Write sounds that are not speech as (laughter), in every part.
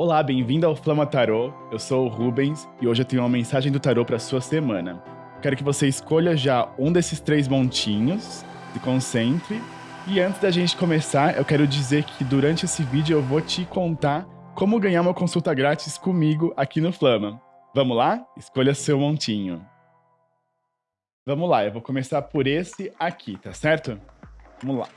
Olá, bem-vindo ao Flama Tarô. Eu sou o Rubens e hoje eu tenho uma mensagem do tarô para sua semana. Quero que você escolha já um desses três montinhos, se concentre. E antes da gente começar, eu quero dizer que durante esse vídeo eu vou te contar como ganhar uma consulta grátis comigo aqui no Flama. Vamos lá? Escolha seu montinho. Vamos lá, eu vou começar por esse aqui, tá certo? Vamos lá.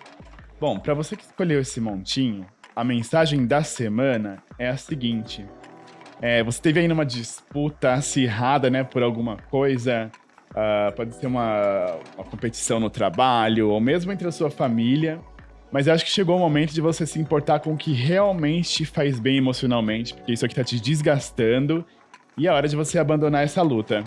Bom, para você que escolheu esse montinho, a mensagem da semana é a seguinte. É, você teve aí uma disputa acirrada, né, por alguma coisa, uh, pode ser uma, uma competição no trabalho, ou mesmo entre a sua família, mas eu acho que chegou o momento de você se importar com o que realmente te faz bem emocionalmente, porque isso aqui tá te desgastando, e é hora de você abandonar essa luta.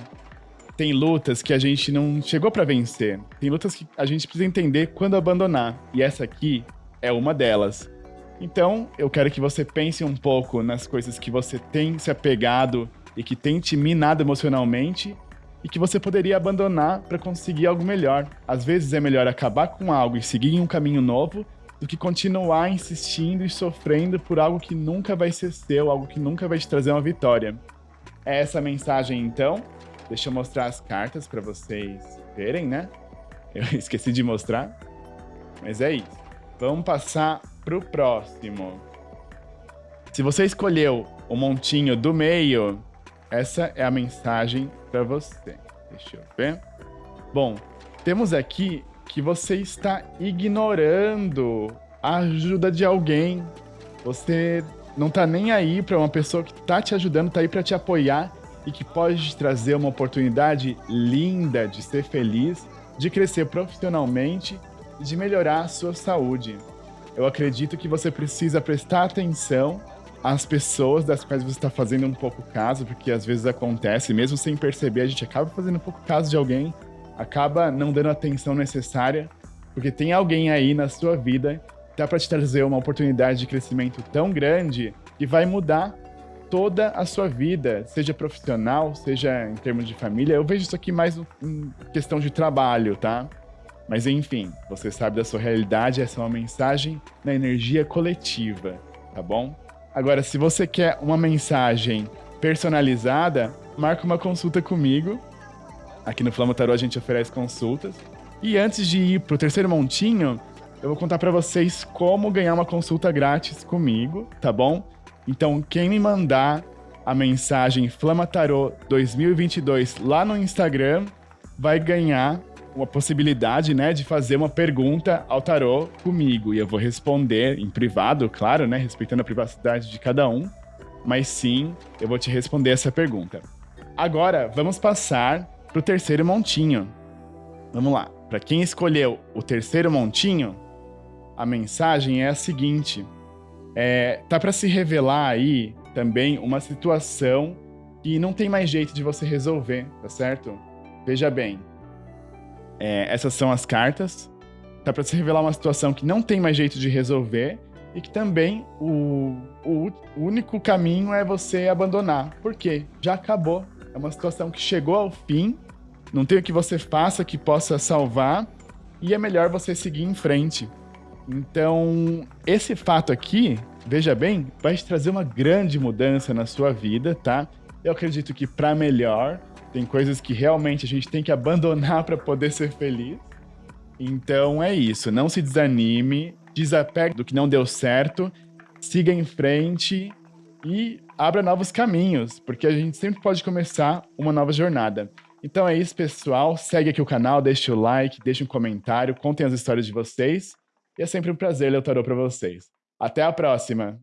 Tem lutas que a gente não chegou para vencer, tem lutas que a gente precisa entender quando abandonar, e essa aqui é uma delas. Então, eu quero que você pense um pouco nas coisas que você tem se apegado e que tem te minado emocionalmente e que você poderia abandonar para conseguir algo melhor. Às vezes é melhor acabar com algo e seguir um caminho novo do que continuar insistindo e sofrendo por algo que nunca vai ser seu, algo que nunca vai te trazer uma vitória. É essa mensagem então. Deixa eu mostrar as cartas para vocês verem, né? Eu (laughs) esqueci de mostrar, mas é isso. Vamos passar pro próximo. Se você escolheu o montinho do meio, essa é a mensagem para você. Deixa eu ver. Bom, temos aqui que você está ignorando a ajuda de alguém. Você não tá nem aí para uma pessoa que tá te ajudando, tá aí para te apoiar e que pode te trazer uma oportunidade linda de ser feliz, de crescer profissionalmente e de melhorar a sua saúde eu acredito que você precisa prestar atenção às pessoas das quais você está fazendo um pouco caso, porque às vezes acontece, mesmo sem perceber, a gente acaba fazendo um pouco caso de alguém, acaba não dando a atenção necessária, porque tem alguém aí na sua vida que dá para te trazer uma oportunidade de crescimento tão grande que vai mudar toda a sua vida, seja profissional, seja em termos de família. Eu vejo isso aqui mais em questão de trabalho, tá? Mas enfim, você sabe da sua realidade, essa é uma mensagem na energia coletiva, tá bom? Agora, se você quer uma mensagem personalizada, marca uma consulta comigo. Aqui no Flama Tarot a gente oferece consultas. E antes de ir pro terceiro montinho, eu vou contar para vocês como ganhar uma consulta grátis comigo, tá bom? Então, quem me mandar a mensagem Flama Tarot 2022 lá no Instagram vai ganhar uma possibilidade, né, de fazer uma pergunta ao tarô comigo. E eu vou responder em privado, claro, né, respeitando a privacidade de cada um. Mas sim, eu vou te responder essa pergunta. Agora, vamos passar para o terceiro montinho. Vamos lá. Para quem escolheu o terceiro montinho, a mensagem é a seguinte. É, tá para se revelar aí também uma situação que não tem mais jeito de você resolver, tá certo? Veja bem, é, essas são as cartas. Tá para se revelar uma situação que não tem mais jeito de resolver e que também o, o, o único caminho é você abandonar. Por quê? Já acabou. É uma situação que chegou ao fim, não tem o que você faça que possa salvar e é melhor você seguir em frente. Então, esse fato aqui, veja bem, vai te trazer uma grande mudança na sua vida, tá? Eu acredito que para melhor, tem coisas que realmente a gente tem que abandonar para poder ser feliz. Então é isso, não se desanime, desapegue do que não deu certo, siga em frente e abra novos caminhos, porque a gente sempre pode começar uma nova jornada. Então é isso, pessoal. Segue aqui o canal, deixe o like, deixe um comentário, contem as histórias de vocês. E é sempre um prazer ler o tarô para vocês. Até a próxima!